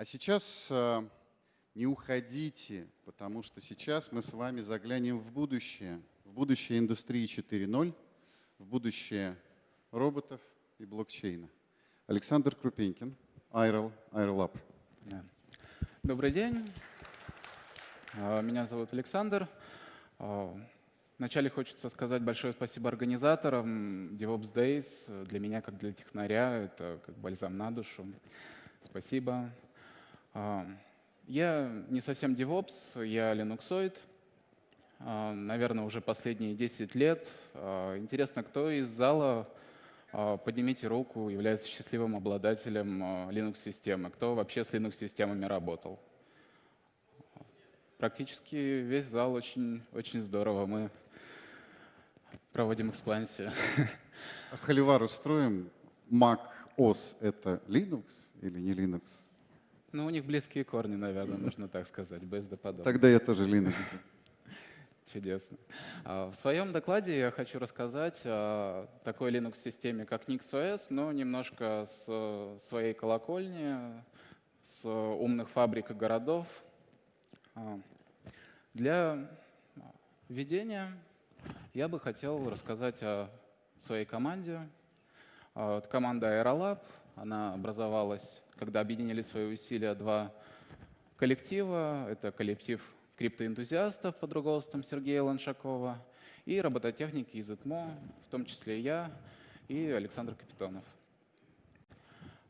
А сейчас э, не уходите, потому что сейчас мы с вами заглянем в будущее, в будущее индустрии 4.0, в будущее роботов и блокчейна. Александр Крупенькин, IRLab. Да. Добрый день. А, Меня зовут Александр. А, Вначале хочется сказать большое спасибо организаторам DevOps Days. Для меня, как для технаря, это как бальзам на душу. Спасибо. Я не совсем DevOps, я линуксоид. Наверное, уже последние 10 лет. А, Интересно, кто из зала, а, поднимите руку, является счастливым обладателем а, Linux-системы? Кто вообще с Linux-системами работал? Практически весь зал очень, очень здорово. Мы проводим экспансию. Холивар устроим. Mac OS — это Linux или не Linux? Ну, у них близкие корни, наверное, можно так сказать, BSD-подобно. Тогда я тоже Linux. Чудесно. А, В своем докладе я хочу рассказать о такой Linux-системе, как NixOS, но немножко с своей колокольни, с умных фабрик и городов. А, Для введения я бы хотел рассказать о своей команде. А, Это команда Aerolab. Она образовалась, когда объединили свои усилия два коллектива. Это коллектив криптоэнтузиастов под руководством Сергея Ланшакова и робототехники из ИТМО, в том числе я и Александр Капитонов.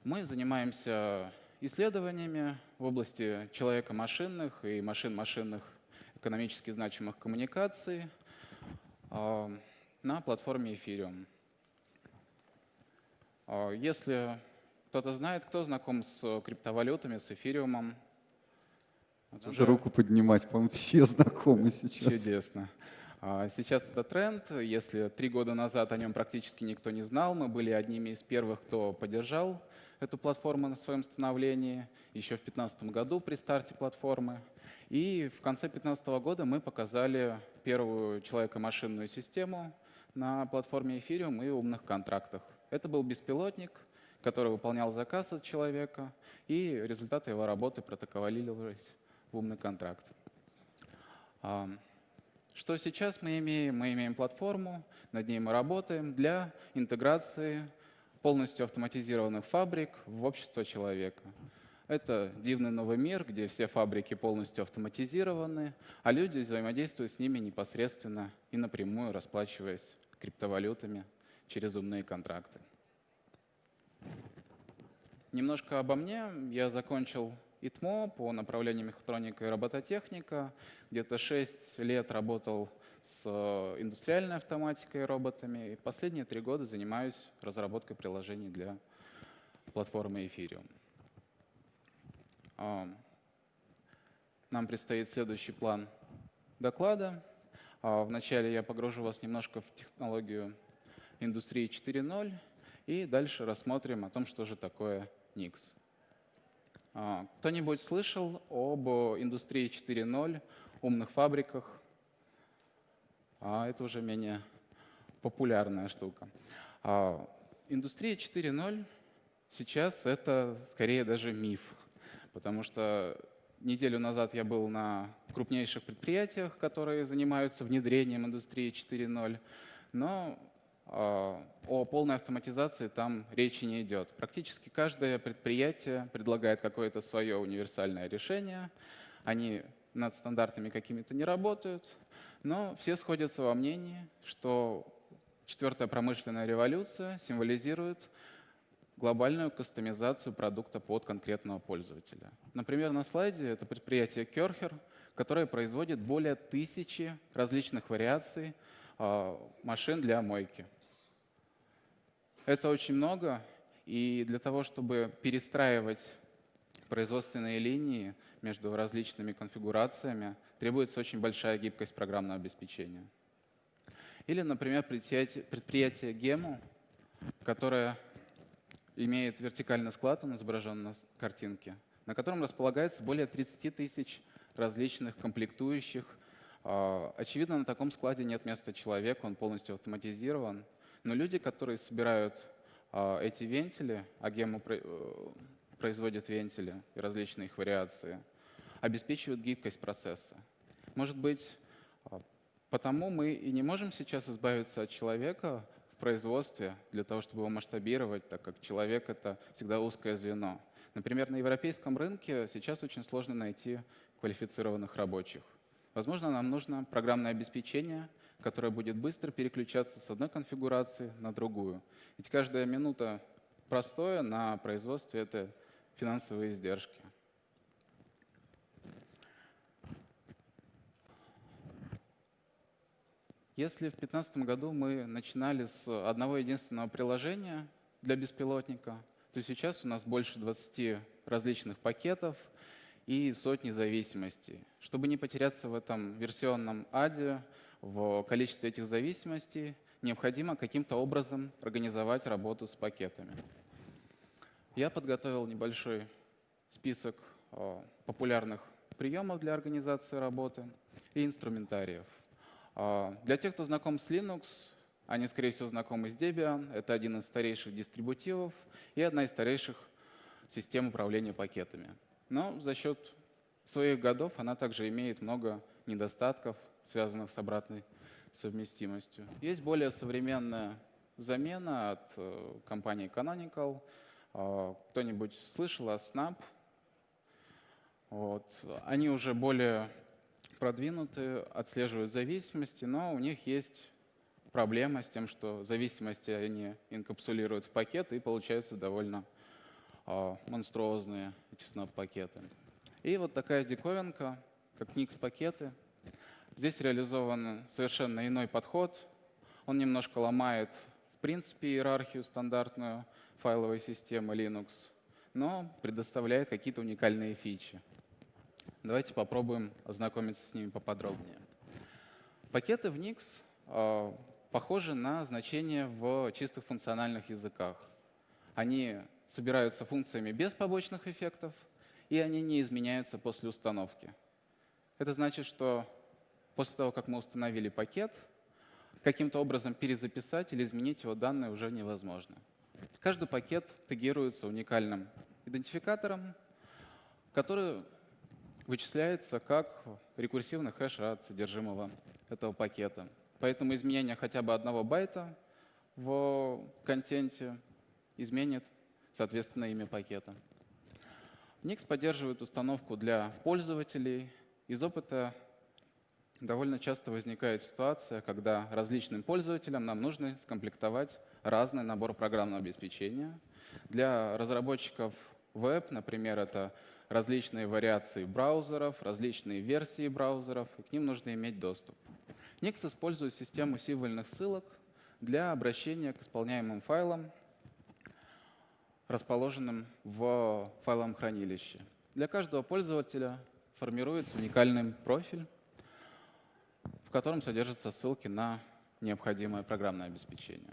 Мы занимаемся исследованиями в области человека-машинных и машин-машинных экономически значимых коммуникаций а, на платформе Ethereum. А, Если кто-то знает, кто знаком с криптовалютами, с эфириумом, вот Надо руку поднимать, по-моему, все знакомы сейчас. Чудесно. А, Сейчас это тренд. Если три года назад о нем практически никто не знал, мы были одними из первых, кто поддержал эту платформу на своем становлении, еще в 2015 году при старте платформы. И в конце 2015 года мы показали первую человеко-машинную систему на платформе Ethereum и умных контрактах. Это был беспилотник, который выполнял заказ от человека, и результаты его работы протоколировались в умный контракт. Что сейчас мы имеем? Мы имеем платформу, над ней мы работаем для интеграции полностью автоматизированных фабрик в общество человека. Это дивный новый мир, где все фабрики полностью автоматизированы, а люди взаимодействуют с ними непосредственно и напрямую, расплачиваясь криптовалютами через умные контракты. Немножко обо мне. Я закончил ИТМО по направлению мехатроника и робототехника. Где-то 6 лет работал с э, индустриальной автоматикой и роботами. И последние три года занимаюсь разработкой приложений для платформы Ethereum. Нам предстоит следующий план доклада. А, Вначале я погружу вас немножко в технологию индустрии 4.0 и дальше рассмотрим о том, что же такое Nix. А, Кто-нибудь слышал об индустрии 4.0, умных фабриках? А это уже менее популярная штука. А, Индустрия 4.0 сейчас это скорее даже миф, потому что неделю назад я был на крупнейших предприятиях, которые занимаются внедрением индустрии 4.0, но о полной автоматизации там речи не идет. Практически каждое предприятие предлагает какое-то свое универсальное решение. Они над стандартами какими-то не работают, но все сходятся во мнении, что четвертая промышленная революция символизирует глобальную кастомизацию продукта под конкретного пользователя. Например, на слайде это предприятие Керхер, которое производит более тысячи различных вариаций а, машин для мойки. Это очень много, и для того, чтобы перестраивать производственные линии между различными конфигурациями, требуется очень большая гибкость программного обеспечения. Или, например, предприятие, Gemu, которое имеет вертикальный склад, он изображен на картинке, на котором располагается более 30 тысяч различных комплектующих. А, Очевидно, на таком складе нет места человеку, он полностью автоматизирован. Но люди, которые собирают а, эти вентили, а про- э, производят вентили и различные их вариации, обеспечивают гибкость процесса. Может быть, а, потому мы и не можем сейчас избавиться от человека в производстве для того, чтобы его масштабировать, так как человек — это всегда узкое звено. Например, на европейском рынке сейчас очень сложно найти квалифицированных рабочих. Возможно, нам нужно программное обеспечение, которое будет быстро переключаться с одной конфигурации на другую. Ведь каждая минута простое на производстве — это финансовые издержки. Если в 2015 году мы начинали с одного единственного приложения для беспилотника, то сейчас у нас больше 20 различных пакетов и сотни зависимостей. Чтобы не потеряться в этом версионном аде, в количестве этих зависимостей, необходимо каким-то образом организовать работу с пакетами. Я подготовил небольшой список э, популярных приемов для организации работы и инструментариев. Э, для тех, кто знаком с Linux, они, скорее всего, знакомы с Debian. Это один из старейших дистрибутивов и одна из старейших систем управления пакетами. Но за счет своих годов она также имеет много недостатков, связанных с обратной совместимостью. Есть более современная замена от э, компании Canonical. Э, кто-нибудь слышал о Snap? Вот. Они уже более продвинуты, отслеживают зависимости, но у них есть проблема с тем, что зависимости они инкапсулируют в пакеты и получаются довольно э, монструозные эти снап-пакеты. И вот такая диковинка, как Nix-пакеты. Здесь реализован совершенно иной подход. Он немножко ломает, в принципе, иерархию стандартную файловой системы Linux, но предоставляет какие-то уникальные фичи. Давайте попробуем ознакомиться с ними поподробнее. Пакеты в Nix э, похожи на значения в чистых функциональных языках. Они собираются функциями без побочных эффектов, и они не изменяются после установки. Это значит, что после того, как мы установили пакет, каким-то образом перезаписать или изменить его данные уже невозможно. Каждый пакет тегируется уникальным идентификатором, который вычисляется как рекурсивный хэш от содержимого этого пакета. Поэтому изменение хотя бы одного байта в контенте изменит, соответственно, имя пакета. Nix поддерживает установку для пользователей. Из опыта довольно часто возникает ситуация, когда различным пользователям нам нужно скомплектовать разный набор программного обеспечения. Для разработчиков веб, например, это различные вариации браузеров, различные версии браузеров, и к ним нужно иметь доступ. Nix использует систему символьных ссылок для обращения к исполняемым файлам, расположенным в файловом хранилище. Для каждого пользователя формируется уникальный профиль, в котором содержатся ссылки на необходимое программное обеспечение.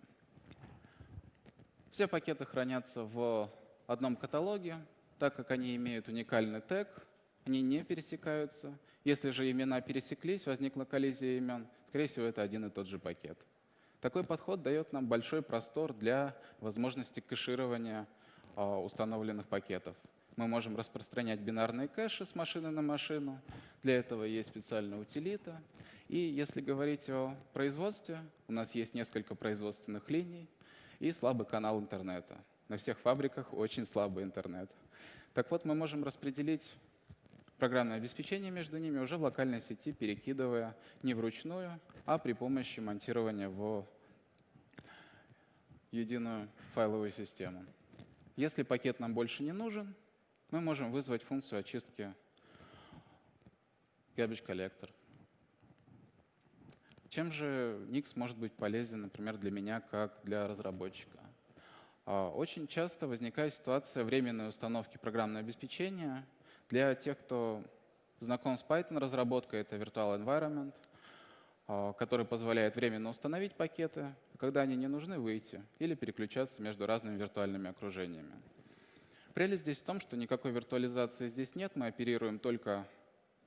Все пакеты хранятся в одном каталоге, так как они имеют уникальный тег, они не пересекаются. Если же имена пересеклись, возникла коллизия имен, скорее всего, это один и тот же пакет. Такой подход дает нам большой простор для возможности кэширования а, установленных пакетов. Мы можем распространять бинарные кэши с машины на машину. Для этого есть специальная утилита. И если говорить о производстве, у нас есть несколько производственных линий и слабый канал интернета. На всех фабриках очень слабый интернет. Так вот, мы можем распределить программное обеспечение между ними уже в локальной сети, перекидывая не вручную, а при помощи монтирования в единую файловую систему. Если пакет нам больше не нужен, мы можем вызвать функцию очистки garbage collector. Чем же Nix может быть полезен, например, для меня, как для разработчика? А, очень часто возникает ситуация временной установки программного обеспечения – для тех, кто знаком с Python разработкой, это Virtual Environment, а, который позволяет временно установить пакеты, когда они не нужны, выйти или переключаться между разными виртуальными окружениями. Прелесть здесь в том, что никакой виртуализации здесь нет, мы оперируем только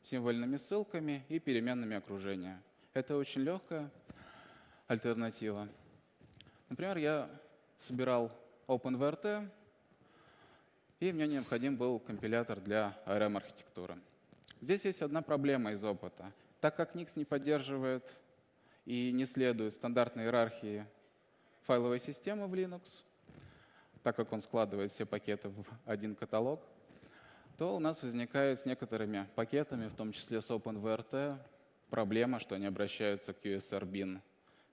символьными ссылками и переменными окружения. Это очень легкая альтернатива. Например, я собирал OpenVRT, и мне необходим был компилятор для ARM-архитектуры. Здесь есть одна проблема из опыта. Так как Nix не поддерживает и не следует стандартной иерархии файловой системы в Linux, так как он складывает все пакеты в один каталог, то у нас возникает с некоторыми пакетами, в том числе с OpenVRT, проблема, что они обращаются к USR-bin,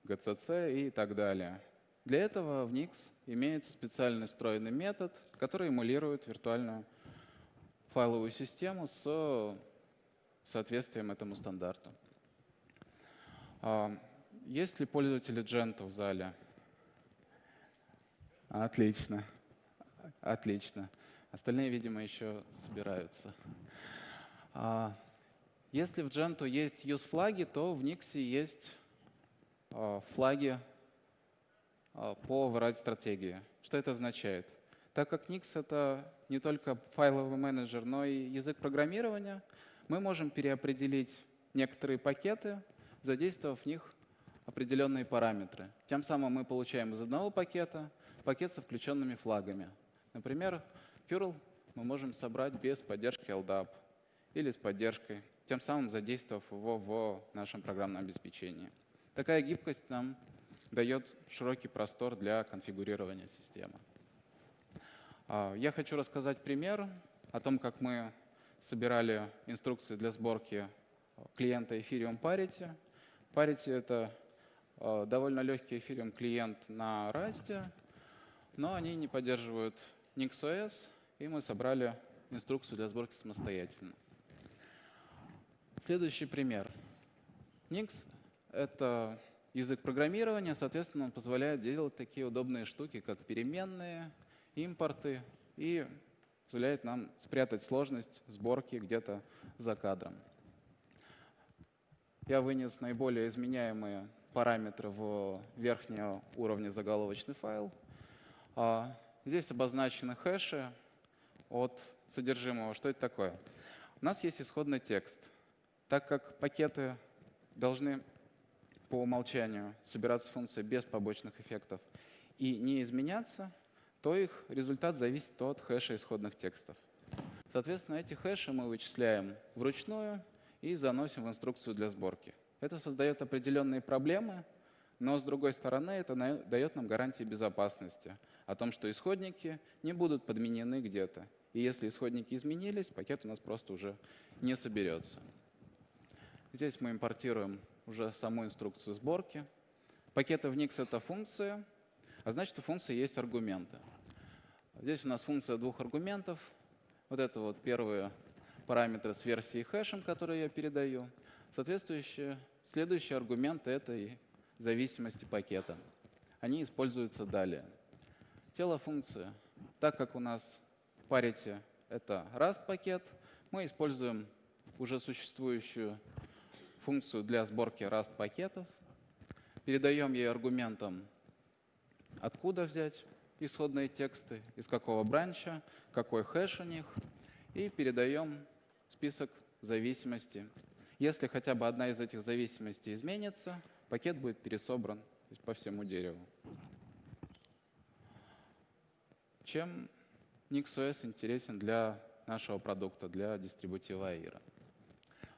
GCC и так далее. Для этого в Nix имеется специальный встроенный метод, который эмулирует виртуальную файловую систему с соответствием этому стандарту. А, Есть ли пользователи Gentoo в зале? Отлично. Отлично. Остальные, видимо, еще собираются. Если в Gentoo есть use-флаги, то в Nix есть а, флаги а, по врать стратегии. Что это означает? Так как Nix — это не только файловый менеджер, но и язык программирования, мы можем переопределить некоторые пакеты, задействовав в них определенные параметры. Тем самым мы получаем из одного пакета пакет со включенными флагами. Например, curl мы можем собрать без поддержки LDAP или с поддержкой, тем самым задействовав его в нашем программном обеспечении. Такая гибкость нам дает широкий простор для конфигурирования системы. А, Я хочу рассказать пример о том, как мы собирали инструкции для сборки клиента Ethereum Parity. Parity — это э, довольно легкий Ethereum клиент на Rust, но они не поддерживают NixOS, и мы собрали инструкцию для сборки самостоятельно. Следующий пример. Nix — это язык программирования, соответственно, он позволяет делать такие удобные штуки, как переменные, импорты, и позволяет нам спрятать сложность сборки где-то за кадром. Я вынес наиболее изменяемые параметры в верхнего уровня заголовочный файл. А Здесь обозначены хэши от содержимого. Что это такое? У нас есть исходный текст. Так как пакеты должны по умолчанию собираться функции без побочных эффектов и не изменяться, то их результат зависит от хэша исходных текстов. Соответственно, эти хэши мы вычисляем вручную и заносим в инструкцию для сборки. Это создает определенные проблемы, но с другой стороны это дает нам гарантии безопасности о том, что исходники не будут подменены где-то. И если исходники изменились, пакет у нас просто уже не соберется. Здесь мы импортируем уже саму инструкцию сборки. Пакеты в Nix — это функция, а значит, у функции есть аргументы. Здесь у нас функция двух аргументов. Вот это вот первые параметры с версией хэшем, которые я передаю. Соответствующие, следующие аргументы — это и зависимости пакета. Они используются далее. Тело функции. Так как у нас parity это Rust пакет, мы используем уже существующую функцию для сборки Rust пакетов, передаем ей аргументом, откуда взять исходные тексты, из какого бранча, какой хэш у них, и передаем список зависимостей. Если хотя бы одна из этих зависимостей изменится, пакет будет пересобран по всему дереву. Чем NixOS интересен для нашего продукта, для дистрибутива AIRA?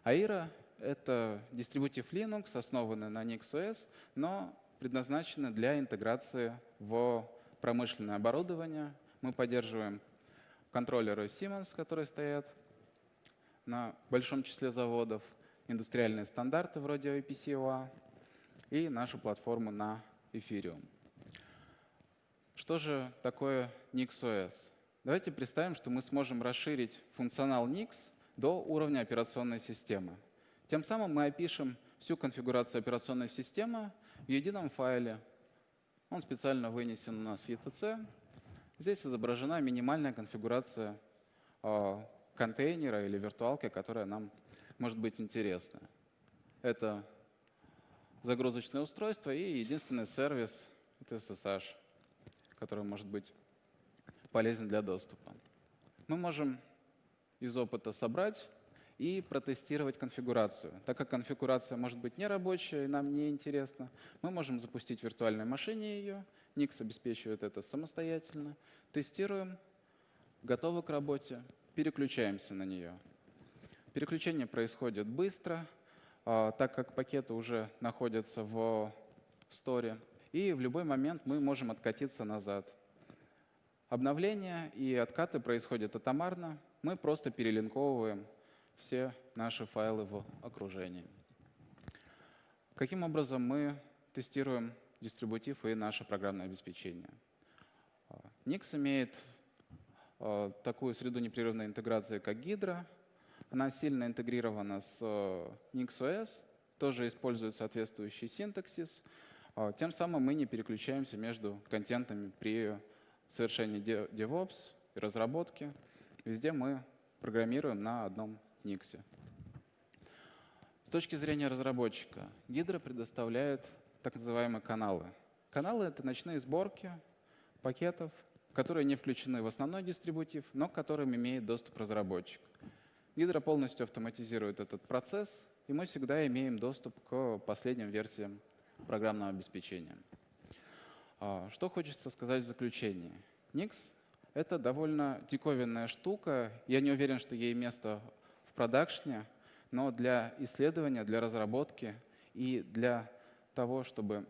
AIRA — это дистрибутив Linux, основанный на NixOS, но предназначенный для интеграции в промышленное оборудование. Мы поддерживаем контроллеры Siemens, которые стоят на большом числе заводов, индустриальные стандарты вроде IPC-UA и нашу платформу на Ethereum. Что же такое NixOS? Давайте представим, что мы сможем расширить функционал Nix до уровня операционной системы. Тем самым мы опишем всю конфигурацию операционной системы в едином файле. Он специально вынесен у нас в ETC. Здесь изображена минимальная конфигурация э, контейнера или виртуалки, которая нам может быть интересна. Это загрузочное устройство и единственный сервис — это SSH, который может быть полезен для доступа. Мы можем из опыта собрать и протестировать конфигурацию. Так как конфигурация может быть нерабочая и нам не интересна, мы можем запустить в виртуальной машине ее, Nix обеспечивает это самостоятельно, тестируем, готовы к работе, переключаемся на нее. Переключение происходит быстро, а, так как пакеты уже находятся в сторе, и в любой момент мы можем откатиться назад. Обновления и откаты происходят атомарно, мы просто перелинковываем все наши файлы в окружении. Каким образом мы тестируем дистрибутив и наше программное обеспечение? А, Nix имеет а, такую среду непрерывной интеграции, как Hydra. Она сильно интегрирована с э, NixOS, тоже использует соответствующий синтаксис. А, Тем самым мы не переключаемся между контентами при совершении DevOps и разработке. Везде мы программируем на одном Nix. С точки зрения разработчика, Hydra предоставляет так называемые каналы. Каналы — это ночные сборки пакетов, которые не включены в основной дистрибутив, но к которым имеет доступ разработчик. Hydra полностью автоматизирует этот процесс, и мы всегда имеем доступ к последним версиям программного обеспечения. А, Что хочется сказать в заключении? Nix — это довольно диковинная штука. Я не уверен, что ей место продакшне, но для исследования, для разработки и для того, чтобы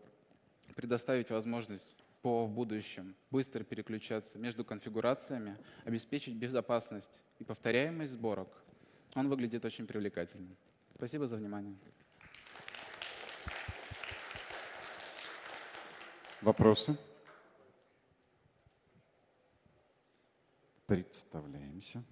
предоставить возможность по в будущем быстро переключаться между конфигурациями, обеспечить безопасность и повторяемость сборок, он выглядит очень привлекательным. Спасибо за внимание. Вопросы? Представляемся.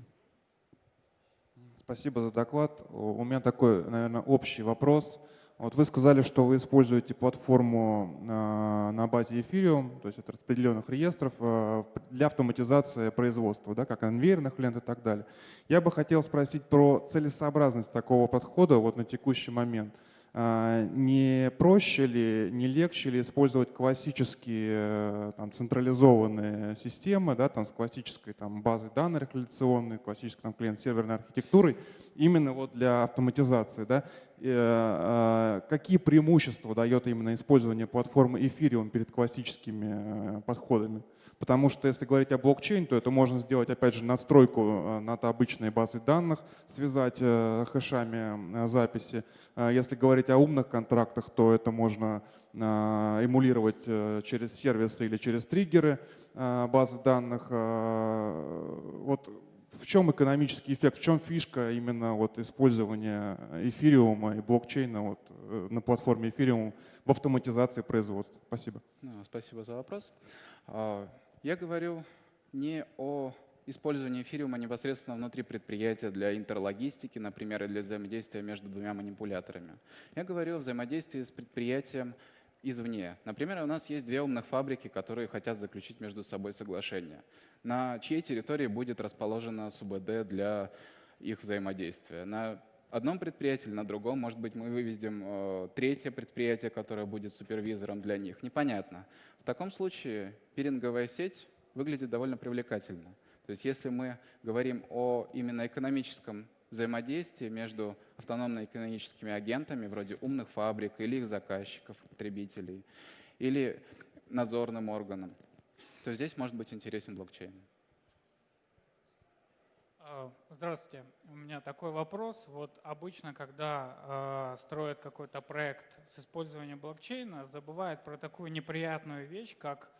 Спасибо за доклад. У меня такой, наверное, общий вопрос. Вот вы сказали, что вы используете платформу э, на базе Ethereum, то есть от распределенных реестров э, для автоматизации производства, да, как конвейерных лент и так далее. Я бы хотел спросить про целесообразность такого подхода вот на текущий момент. А, Не проще ли, не легче ли использовать классические э, там, централизованные системы, да, там, с классической там, базой данных реляционной, классической там, клиент-серверной архитектурой, именно вот для автоматизации? Да? И, э, Какие преимущества дает именно использование платформы Ethereum перед классическими э, подходами? Потому что если говорить о блокчейн, то это можно сделать, опять же, надстройку э, над обычной базой данных, связать э, хэшами э, записи. А Если говорить о умных контрактах, то это можно эмулировать через сервисы или через триггеры базы данных. Вот в чем экономический эффект, в чем фишка именно вот использования эфириума и блокчейна вот на платформе эфириум в автоматизации производства? Спасибо. Ну, Спасибо за вопрос. Я говорю не о использовании эфириума непосредственно внутри предприятия для интерлогистики, например, или для взаимодействия между двумя манипуляторами. Я говорю о взаимодействии с предприятием извне. Например, у нас есть две умных фабрики, которые хотят заключить между собой соглашение. На чьей территории будет расположена СУБД для их взаимодействия? На одном предприятии или на другом, может быть, мы выведем э, третье предприятие, которое будет супервизором для них. Непонятно. Таком случае пиринговая сеть выглядит довольно привлекательно. То есть если мы говорим о именно экономическом взаимодействии между автономно-экономическими агентами, вроде умных фабрик или их заказчиков, потребителей, или надзорным органом, то здесь может быть интересен блокчейн. А, Здравствуйте. У меня такой вопрос. Вот обычно, когда э, строят какой-то проект с использованием блокчейна, забывают про такую неприятную вещь, как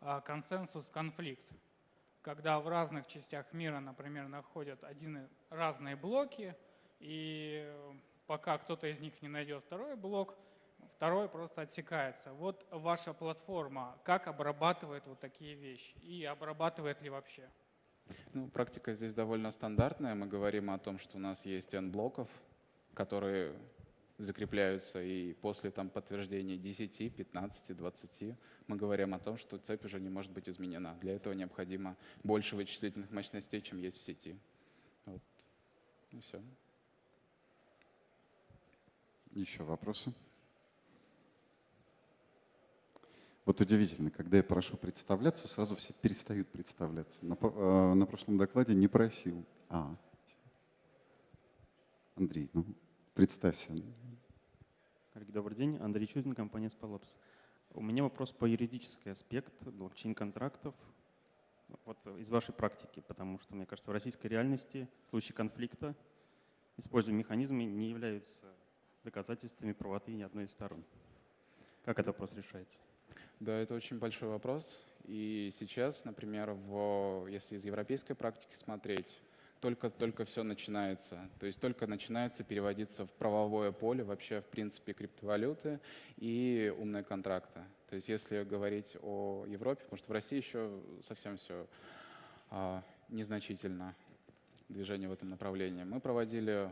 а, консенсус-конфликт. Когда в разных частях мира, например, находят один, разные блоки, и пока кто-то из них не найдет второй блок, второй просто отсекается. Вот ваша платформа как обрабатывает вот такие вещи? И обрабатывает ли вообще? Ну, практика здесь довольно стандартная. Мы говорим о том, что у нас есть N блоков, которые закрепляются, и после там, подтверждения 10, 15, 20 мы говорим о том, что цепь уже не может быть изменена. Для этого необходимо больше вычислительных мощностей, чем есть в сети. Вот. И все. Еще вопросы? Вот удивительно, когда я прошу представляться, сразу все перестают представляться. На, э, на прошлом докладе не просил. А. Андрей, ну, представься. Коллеги, добрый день. Андрей Чудин, компания Spalabs. У меня вопрос по юридический аспект блокчейн-контрактов. Вот из вашей практики, потому что, мне кажется, в российской реальности в случае конфликта используемые механизмы не являются доказательствами правоты ни одной из сторон. Как этот вопрос решается? Да, это очень большой вопрос. И сейчас, например, в, если из европейской практики смотреть, только, только все начинается. То есть только начинается переводиться в правовое поле вообще, в принципе, криптовалюты и умные контракты. То есть если говорить о Европе, потому что в России еще совсем все а, незначительно движение в этом направлении. Мы проводили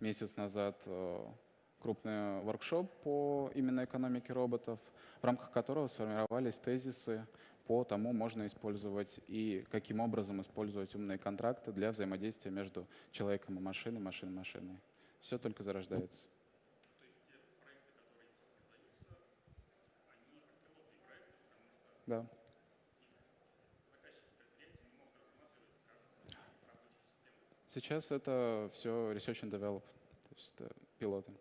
месяц назад э, крупный воркшоп по именно экономике роботов, в рамках которого сформировались тезисы по тому, можно использовать и каким образом использовать умные контракты для взаимодействия между человеком и машиной, машиной и машиной. Все только зарождается. Да. Сейчас это все research and develop, то есть это пилоты.